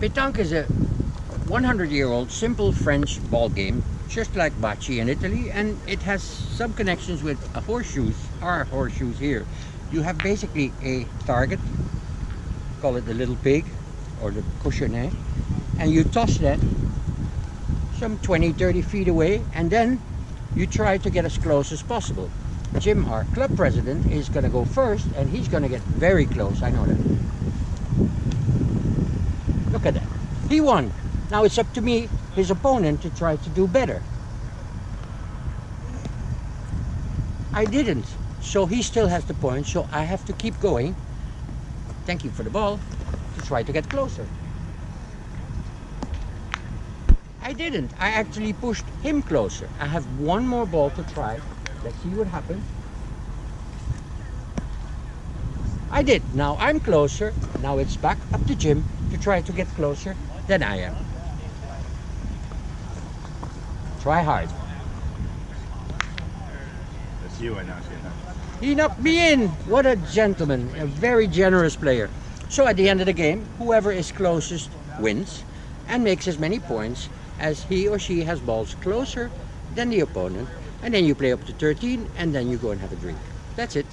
Pétanque is a 100-year-old simple French ball game, just like bocce in Italy, and it has some connections with horseshoes, our horseshoes here. You have basically a target, call it the little pig, or the cochonnet, and you toss that some 20, 30 feet away, and then you try to get as close as possible. Jim, our club president, is going to go first, and he's going to get very close, I know that. Look at that. He won. Now it's up to me, his opponent, to try to do better. I didn't. So he still has the point, so I have to keep going. Thank you for the ball. To try to get closer. I didn't. I actually pushed him closer. I have one more ball to try. Let's see what happens. I did. Now I'm closer. Now it's back up to Jim to try to get closer than I am. Try hard. That's you, I know. He knocked me in. What a gentleman. A very generous player. So at the end of the game, whoever is closest wins and makes as many points as he or she has balls closer than the opponent. And then you play up to 13 and then you go and have a drink. That's it.